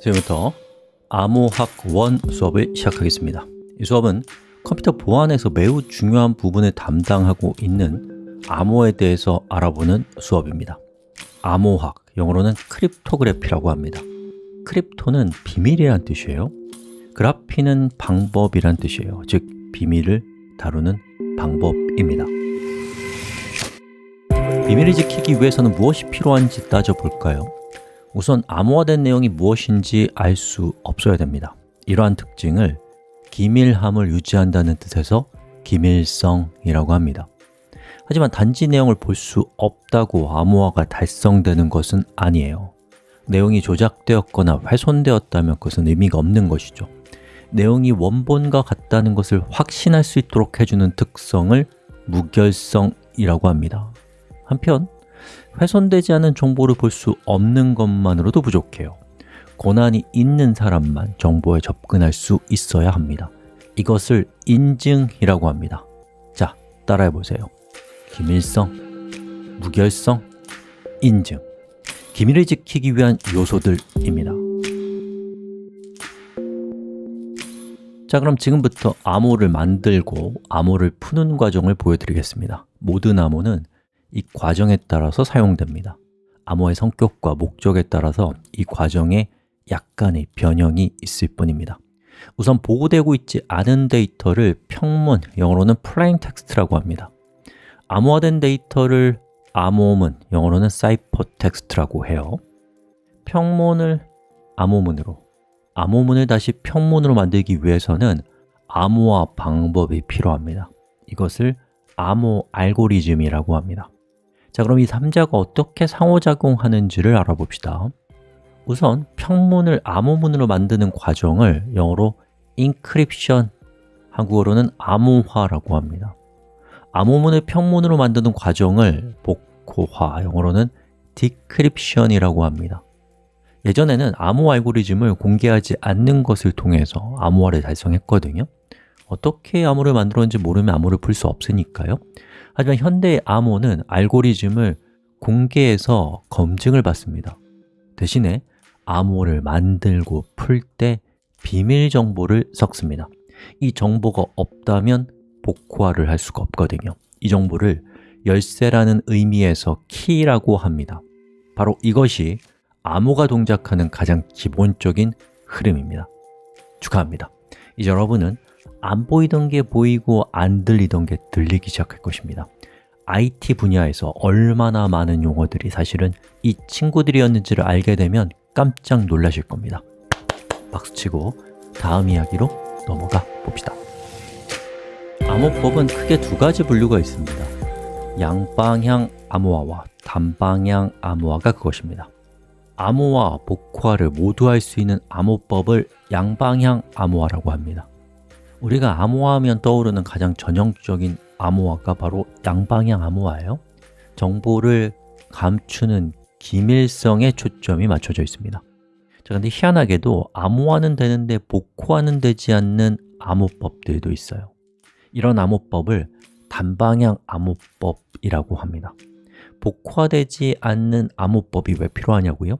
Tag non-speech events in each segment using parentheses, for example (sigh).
지금부터 암호학 1 수업을 시작하겠습니다. 이 수업은 컴퓨터 보안에서 매우 중요한 부분을 담당하고 있는 암호에 대해서 알아보는 수업입니다. 암호학, 영어로는 크립토그래피라고 합니다. 크립토는 비밀이란 뜻이에요. 그래피는 방법이란 뜻이에요. 즉, 비밀을 다루는 방법입니다. 비밀을 지키기 위해서는 무엇이 필요한지 따져볼까요? 우선 암호화된 내용이 무엇인지 알 수 없어야 됩니다. 이러한 특징을 기밀함을 유지한다는 뜻에서 기밀성이라고 합니다. 하지만 단지 내용을 볼 수 없다고 암호화가 달성되는 것은 아니에요. 내용이 조작되었거나 훼손되었다면 그것은 의미가 없는 것이죠. 내용이 원본과 같다는 것을 확신할 수 있도록 해주는 특성을 무결성이라고 합니다. 한편 훼손되지 않은 정보를 볼 수 없는 것만으로도 부족해요. 고난이 있는 사람만 정보에 접근할 수 있어야 합니다. 이것을 인증이라고 합니다. 자, 따라해 보세요. 기밀성, 무결성, 인증. 기밀을 지키기 위한 요소들입니다. 자, 그럼 지금부터 암호를 만들고 암호를 푸는 과정을 보여드리겠습니다. 모든 암호는 이 과정에 따라서 사용됩니다. 암호의 성격과 목적에 따라서 이 과정에 약간의 변형이 있을 뿐입니다. 우선 보호되고 있지 않은 데이터를 평문, 영어로는 plain text라고 합니다. 암호화된 데이터를 암호문, 영어로는 ciphertext라고 해요. 평문을 암호문으로, 암호문을 다시 평문으로 만들기 위해서는 암호화 방법이 필요합니다. 이것을 암호 알고리즘이라고 합니다 자, 그럼 이 3자가 어떻게 상호작용하는지를 알아봅시다. 우선 평문을 암호문으로 만드는 과정을 영어로 encryption, 한국어로는 암호화라고 합니다. 암호문을 평문으로 만드는 과정을 복호화, 영어로는 decryption이라고 합니다. 예전에는 암호 알고리즘을 공개하지 않는 것을 통해서 암호화를 달성했거든요 어떻게 암호를 만들었는지 모르면 암호를 풀 수 없으니까요. 하지만 현대의 암호는 알고리즘을 공개해서 검증을 받습니다. 대신에 암호를 만들고 풀 때 비밀 정보를 섞습니다. 이 정보가 없다면 복호화를 할 수가 없거든요. 이 정보를 열쇠라는 의미에서 키라고 합니다. 바로 이것이 암호가 동작하는 가장 기본적인 흐름입니다. 축하합니다. 이제 여러분은 안 보이던 게 보이고 안 들리던 게 들리기 시작할 것입니다. IT 분야에서 얼마나 많은 용어들이 사실은 이 친구들이었는지를 알게 되면 깜짝 놀라실 겁니다. 박수치고 다음 이야기로 넘어가 봅시다. 암호법은 크게 두 가지 분류가 있습니다. 양방향 암호화와 단방향 암호화가 그것입니다. 암호화, 복화를 모두 할 수 있는 암호법을 양방향 암호화라고 합니다 우리가 암호화하면 떠오르는 가장 전형적인 암호화가 바로 양방향 암호화예요. 정보를 감추는 기밀성에 초점이 맞춰져 있습니다. 자, 그런데 희한하게도 암호화는 되는데 복호화는 되지 않는 암호법들도 있어요. 이런 암호법을 단방향 암호법이라고 합니다. 복화되지 않는 암호법이 왜 필요하냐고요?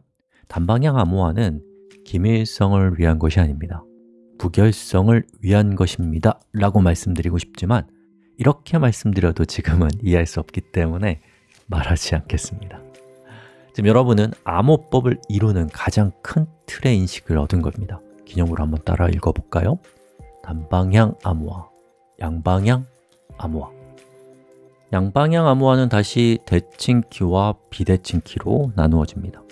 단방향 암호화는 기밀성을 위한 것이 아닙니다 부결성을 위한 것입니다. 라고 말씀드리고 싶지만 이렇게 말씀드려도 지금은 (laughs) 이해할 수 없기 때문에 말하지 않겠습니다. 지금 여러분은 암호법을 이루는 가장 큰 틀의 인식을 얻은 겁니다. 기념으로 한번 따라 읽어볼까요? 단방향 암호화, 양방향 암호화. 양방향 암호화는 다시 대칭키와 비대칭키로 나누어집니다.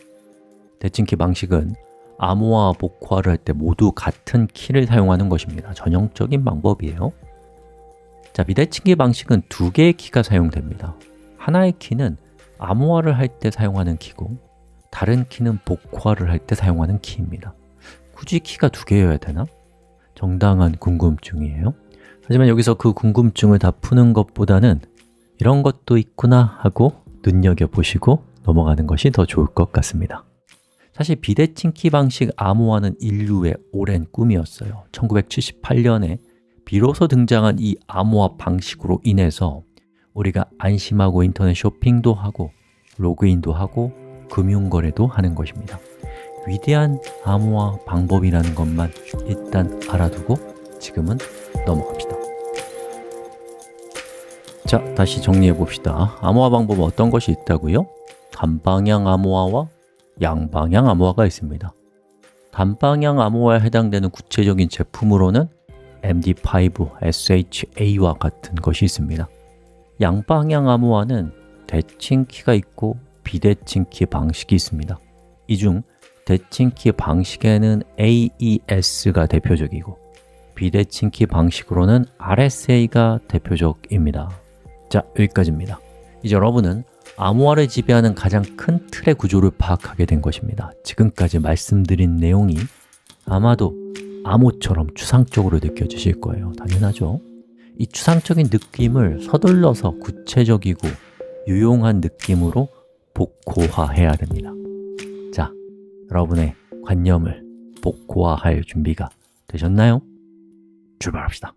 대칭키 방식은 암호화, 복화를 할 때 모두 같은 키를 사용하는 것입니다. 전형적인 방법이에요. 자, 비대칭기 방식은 두 개의 키가 사용됩니다. 하나의 키는 암호화를 할 때 사용하는 키고 다른 키는 복화를 할 때 사용하는 키입니다. 굳이 키가 두 개여야 되나? 정당한 궁금증이에요. 하지만 여기서 그 궁금증을 다 푸는 것보다는 이런 것도 있구나 하고 눈여겨보시고 넘어가는 것이 더 좋을 것 같습니다 사실 비대칭 키 방식 암호화는 인류의 오랜 꿈이었어요. 1978년에 비로소 등장한 이 암호화 방식으로 인해서 우리가 안심하고 인터넷 쇼핑도 하고 로그인도 하고 금융거래도 하는 것입니다. 위대한 암호화 방법이라는 것만 일단 알아두고 지금은 넘어갑시다. 자, 다시 정리해 봅시다. 암호화 방법은 어떤 것이 있다고요? 단방향 암호화와 양방향 암호화가 있습니다. 단방향 암호화에 해당되는 구체적인 제품으로는 MD5, SHA와 같은 것이 있습니다. 양방향 암호화는 대칭키가 있고 비대칭키 방식이 있습니다. 이 중 대칭키 방식에는 AES가 대표적이고 비대칭키 방식으로는 RSA가 대표적입니다. 자, 여기까지입니다. 이제 여러분은 암호화를 지배하는 가장 큰 틀의 구조를 파악하게 된 것입니다. 지금까지 말씀드린 내용이 아마도 암호처럼 추상적으로 느껴지실 거예요. 당연하죠. 이 추상적인 느낌을 서둘러서 구체적이고 유용한 느낌으로 복호화해야 됩니다. 자, 여러분의 관념을 복호화할 준비가 되셨나요? 출발합시다